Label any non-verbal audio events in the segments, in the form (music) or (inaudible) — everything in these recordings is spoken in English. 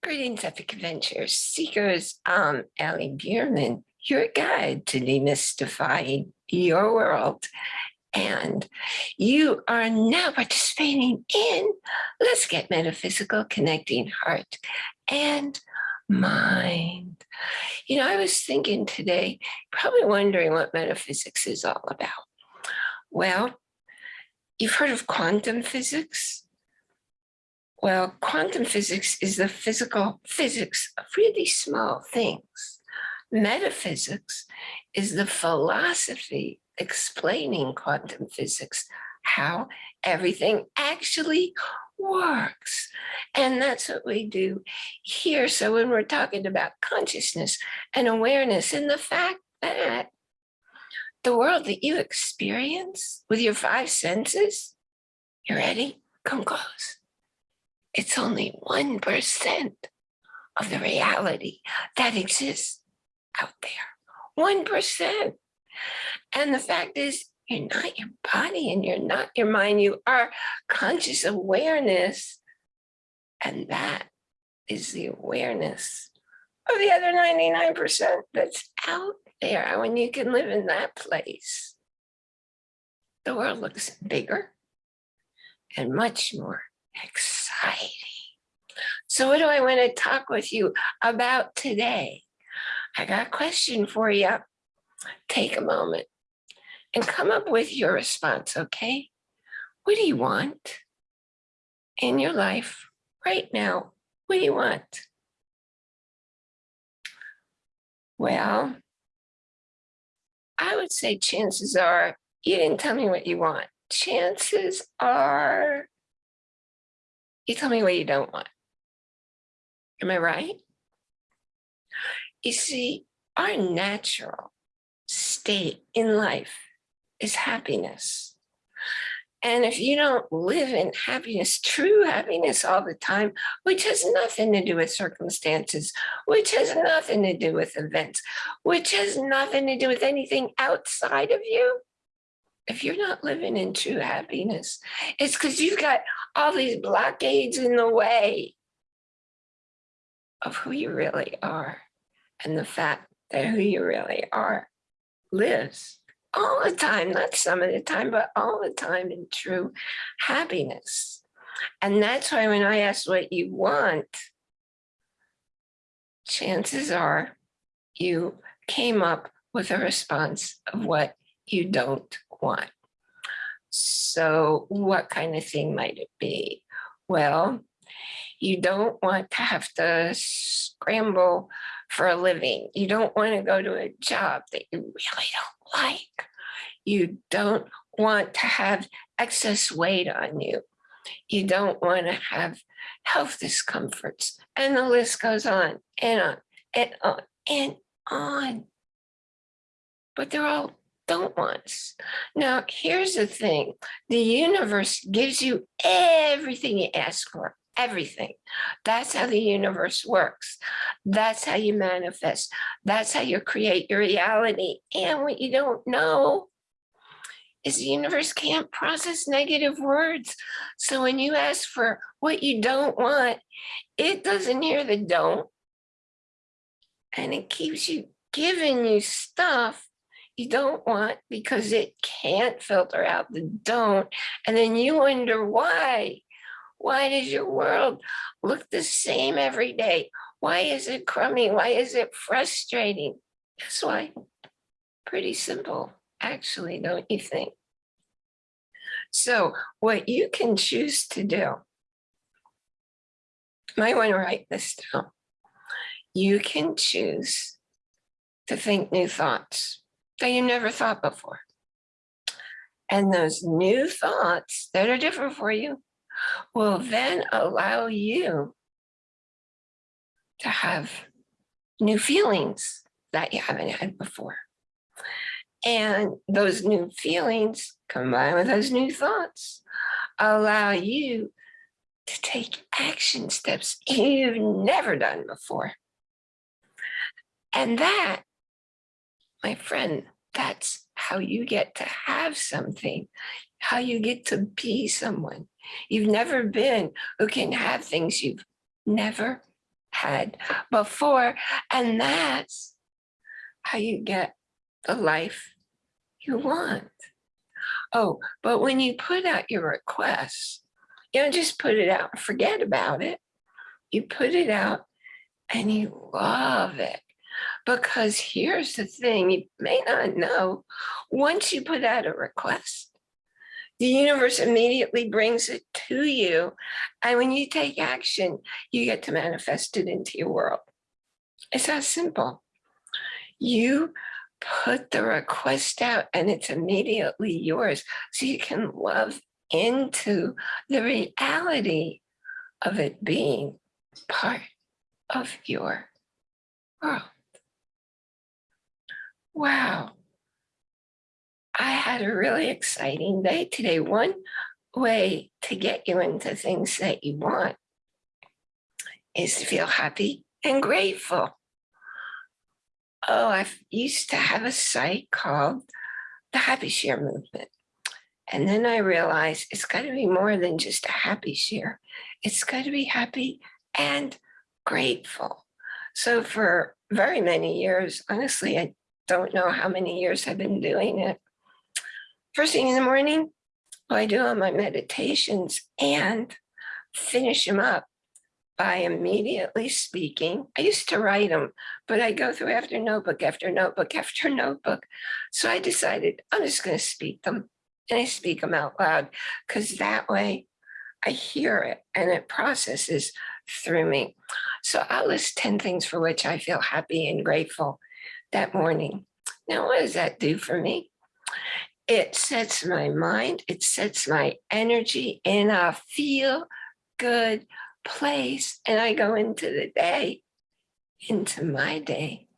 Greetings, Epic Adventure Seekers. I'm Allie Bierman, your guide to demystifying your world. And you are now participating in Let's Get Metaphysical, Connecting Heart and Mind. You know, I was thinking today, probably wondering what metaphysics is all about. Well, you've heard of quantum physics? Well, quantum physics is the physical physics of really small things. Metaphysics is the philosophy explaining quantum physics, how everything actually works. And that's what we do here. So when we're talking about consciousness and awareness and the fact that the world that you experience with your five senses, you ready? Come close it's only 1% of the reality that exists out there. 1%. And the fact is, you're not your body and you're not your mind. You are conscious awareness. And that is the awareness of the other 99% that's out there. When you can live in that place, the world looks bigger and much more exciting. So what do I want to talk with you about today? I got a question for you. Take a moment and come up with your response, okay? What do you want in your life right now? What do you want? Well, I would say chances are you didn't tell me what you want. Chances are you tell me what you don't want. Am I right? You see, our natural state in life is happiness. And if you don't live in happiness, (laughs) true happiness all the time, which has nothing to do with circumstances, which has nothing to do with events, which has nothing to do with anything outside of you, if you're not living in true happiness, it's because you've got all these blockades in the way of who you really are and the fact that who you really are lives all the time, not some of the time, but all the time in true happiness. And that's why when I ask what you want, chances are you came up with a response of what you don't want. So what kind of thing might it be? Well, you don't want to have to scramble for a living. You don't want to go to a job that you really don't like. You don't want to have excess weight on you. You don't want to have health discomforts. And the list goes on and on and on and on. But they're all don't want. Now, here's the thing. The universe gives you everything you ask for, everything. That's how the universe works. That's how you manifest. That's how you create your reality. And what you don't know is the universe can't process negative words. So when you ask for what you don't want, it doesn't hear the don't. And it keeps you giving you stuff you don't want because it can't filter out the don't. And then you wonder why. Why does your world look the same every day? Why is it crummy? Why is it frustrating? That's why. Pretty simple, actually, don't you think? So what you can choose to do, might want to write this down. You can choose to think new thoughts that you never thought before. And those new thoughts that are different for you will then allow you to have new feelings that you haven't had before. And those new feelings combined with those new thoughts allow you to take action steps you've never done before. And that my friend, that's how you get to have something, how you get to be someone you've never been, who can have things you've never had before. And that's how you get the life you want. Oh, but when you put out your requests, you don't just put it out and forget about it. You put it out and you love it. Because here's the thing you may not know once you put out a request, the universe immediately brings it to you. And when you take action, you get to manifest it into your world. It's that simple. You put the request out and it's immediately yours. So you can love into the reality of it being part of your world. Wow. I had a really exciting day today. One way to get you into things that you want is to feel happy and grateful. Oh, I used to have a site called the Happy Share Movement. And then I realized it's got to be more than just a happy share. It's got to be happy and grateful. So for very many years, honestly, I don't know how many years I've been doing it. First thing in the morning, I do all my meditations and finish them up by immediately speaking. I used to write them, but I go through after notebook, after notebook, after (laughs) notebook. So I decided I'm just going to speak them and I speak them out loud because that way I hear it and it processes through me. So I'll list 10 things for which I feel happy and grateful that morning. Now, what does that do for me? It sets my mind, it sets my energy in a feel good place. And I go into the day, into my day,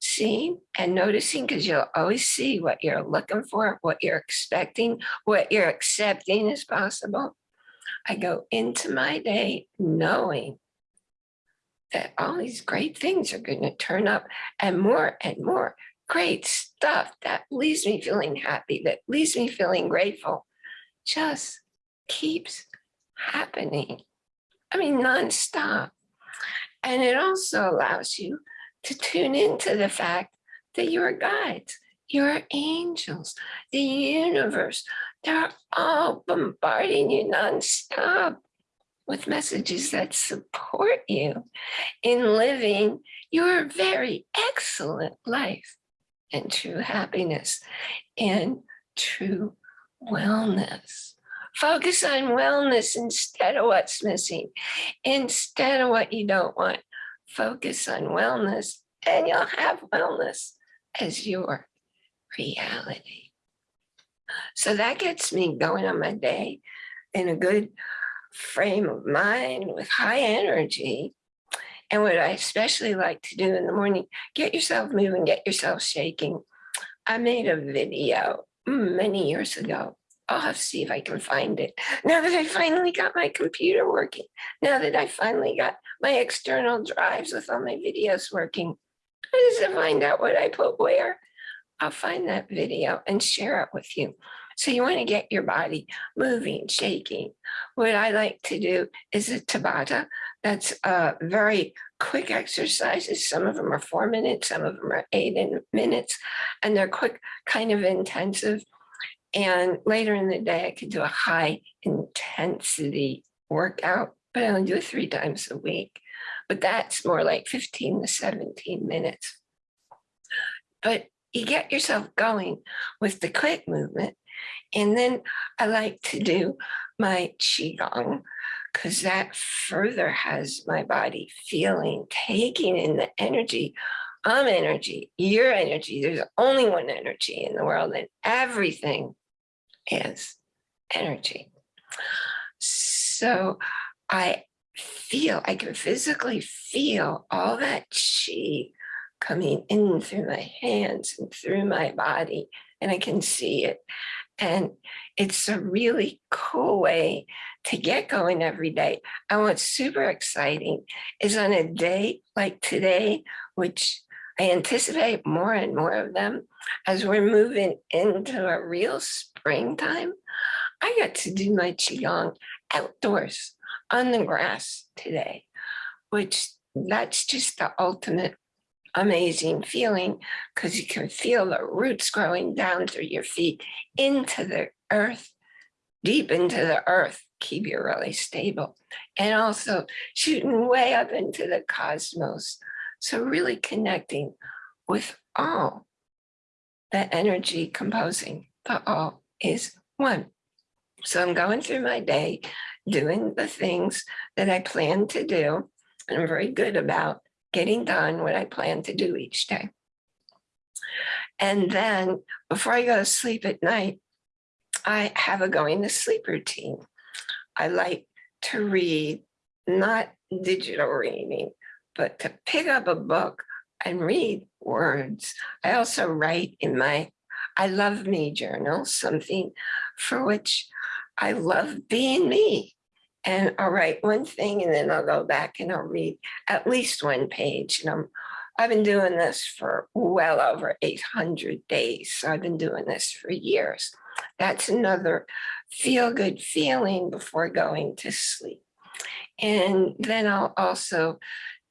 seeing and noticing because you'll always see what you're looking for, what you're expecting, what you're accepting is possible. I go into my day knowing that all these great things are going to turn up and more and more great stuff that leaves me feeling happy, that leaves me feeling grateful, just keeps happening. I mean, nonstop. And it also allows you to tune into the fact that you're guides, you're angels, the universe, they're all bombarding you nonstop with messages that support you in living your very excellent life and true happiness and true wellness. Focus on wellness instead of what's missing, instead of what you don't want. Focus on wellness and you'll have wellness as your reality. So that gets me going on my day in a good frame of mind with high energy. And what I especially like to do in the morning, get yourself moving, get yourself shaking. I made a video mm, many years ago. I'll have to see if I can find it. (laughs) Now that I finally got my computer working, now that I finally got my external drives with all my videos working, I just to find out what I put where. I'll find that video and share it with you. So you want to get your body moving, shaking. What I like to do is a Tabata. That's a very quick exercises. Some of them are four minutes, some of them are eight minutes, and they're quick, kind of intensive. And later in the day, I could do a high intensity workout, but I only do it three times a week. But that's more like 15 to 17 minutes. But you get yourself going with the quick movement and then I like to do my Qigong because that further has my body feeling, taking in the energy. I'm energy, your energy. There's only one energy in the world and everything is energy. So I feel, I can physically feel all that chi coming in through my hands and through my body, and I can see it. And it's a really cool way to get going every day. And what's super exciting is on a day like today, which I anticipate more and more of them as we're moving into a real springtime. I got to do my Qigong outdoors on the grass today, which that's just the ultimate amazing feeling because you can feel the roots growing down through your feet into the earth, deep into the earth, keep you really stable. And also shooting way up into the cosmos. So really connecting with all the energy composing the all is one. So I'm going through my day, doing the things that I plan to do. And I'm very good about getting done what I plan to do each day. And then before I go to sleep at night, I have a going to sleep routine. I like to read, not digital reading, but to pick up a book and read words. I also write in my I love me journal, something for which I love being me. And I'll write one thing and then I'll go back and I'll read at least one page. And I'm, I've been doing this for well over 800 days. So I've been doing this for years. That's another feel good feeling before going to sleep. And then I'll also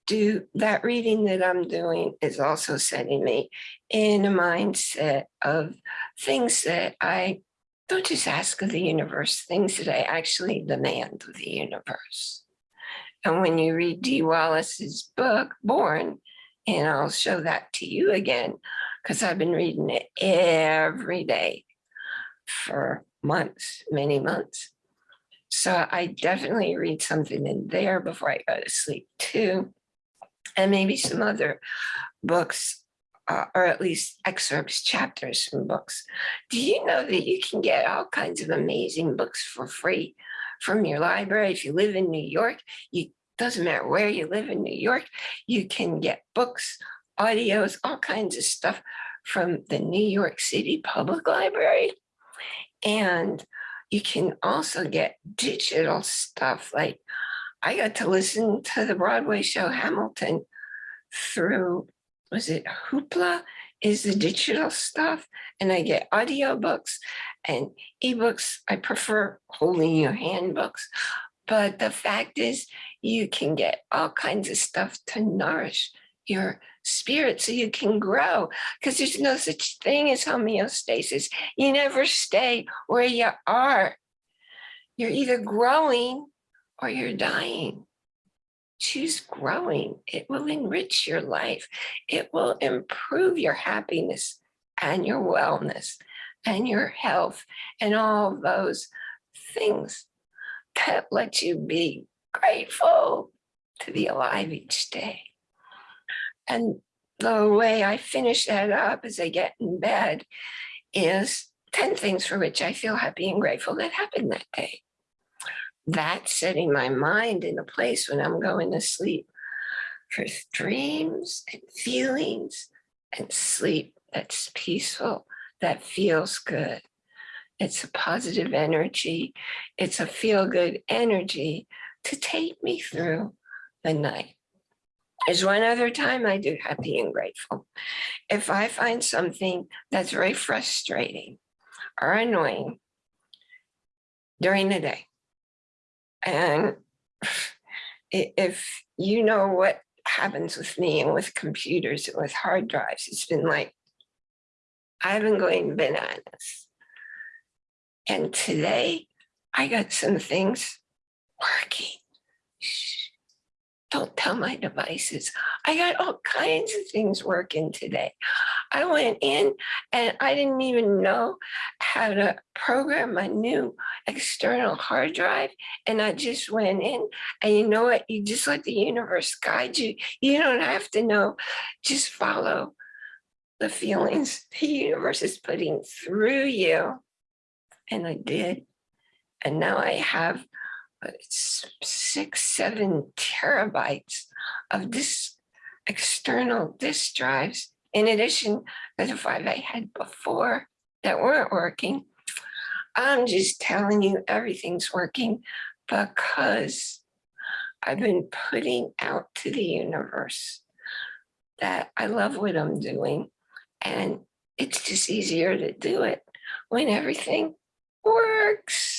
do that reading that I'm doing is also setting me in a mindset of things that I don't just ask of the universe, things that I actually demand of the universe. And when you read D. Wallace's book, Born, and I'll show that to you again, because I've been reading it every day for months, many months. So I definitely read something in there before I go to sleep too and maybe some other books, uh, or at least excerpts, chapters from books. Do you know that you can get all kinds of amazing books for free from your library? If you live in New York, you doesn't matter where you live in New York, you can get books, audios, all kinds of stuff from the New York City Public Library. And you can also get digital stuff like I got to listen to the Broadway show Hamilton through, was it Hoopla is the digital stuff and I get audiobooks and ebooks. I prefer holding your handbooks, but the fact is you can get all kinds of stuff to nourish your spirit so you can grow because there's no such thing as homeostasis. You never stay where you are. You're either growing or you're dying. Choose growing. It will enrich your life. It will improve your happiness and your wellness and your health and all those things that let you be grateful to be alive each day. And the way I finish that up as I get in bed is 10 things for which I feel happy and grateful that happened that day that setting my mind in a place when I'm going to sleep for dreams and feelings and sleep that's peaceful, that feels good. It's a positive energy. It's a feel good energy to take me through the night. There's one other time I do happy and grateful. If I find something that's very frustrating or annoying during the day, and if you know what happens with me and with computers and with hard drives, it's been like, I've been going bananas. And today I got some things working. Don't tell my devices. I got all kinds of things working today. I went in and I didn't even know how to program my new external hard drive. And I just went in and you know what? You just let the universe guide you. You don't have to know, just follow the feelings the universe is putting through you. And I did. And now I have six, seven terabytes of this external disk drives, in addition to the five I had before that weren't working. I'm just telling you everything's working because I've been putting out to the universe that I love what I'm doing. And it's just easier to do it when everything works.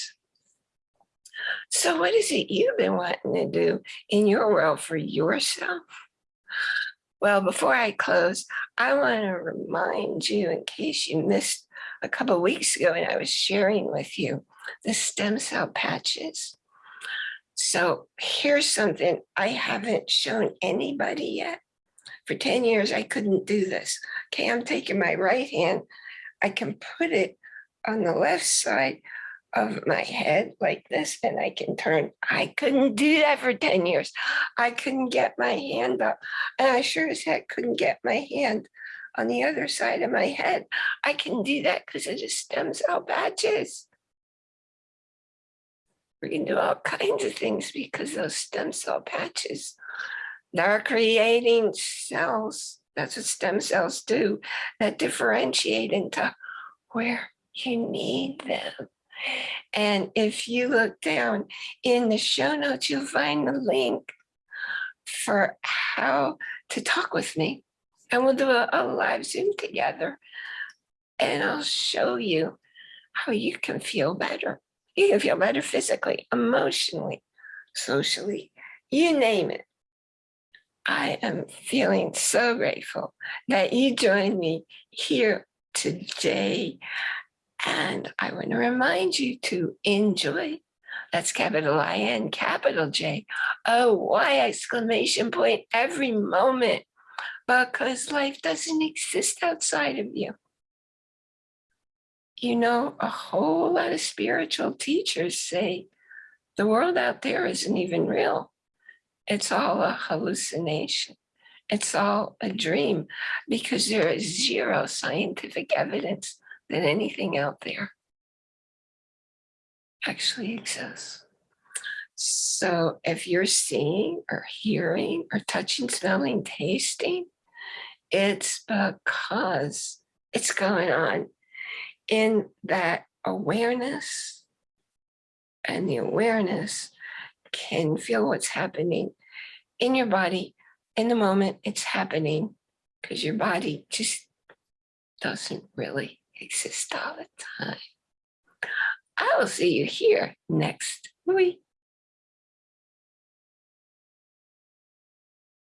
So what is it you've been wanting to do in your world for yourself? Well, before I close, I want to remind you, in case you missed a couple weeks ago and I was sharing with you the stem cell patches. So here's something I haven't shown anybody yet. For 10 years, I couldn't do this. Okay, I'm taking my right hand. I can put it on the left side of my head like this and I can turn. I couldn't do that for 10 years. I couldn't get my hand up and I sure as heck couldn't get my hand on the other side of my head. I can do that because of the stem cell patches. We can do all kinds of things because those stem cell patches, they're creating cells. That's what stem cells do that differentiate into where you need them. And if you look down in the show notes, you'll find the link for how to talk with me. And we'll do a, a live Zoom together. And I'll show you how you can feel better. You can feel better physically, emotionally, socially, you name it. I am feeling so grateful that you joined me here today. And I want to remind you to enjoy. That's capital I-N, capital J, O Y exclamation point every moment because life doesn't exist outside of you. You know, a whole lot of spiritual teachers say the world out there isn't even real. It's all a hallucination. It's all a dream because there is zero scientific evidence that anything out there actually exists. So if you're seeing or hearing or touching, smelling, tasting, it's because it's going on in that awareness and the awareness can feel what's happening in your body in the moment it's happening because your body just doesn't really exist all the time. I will see you here next week.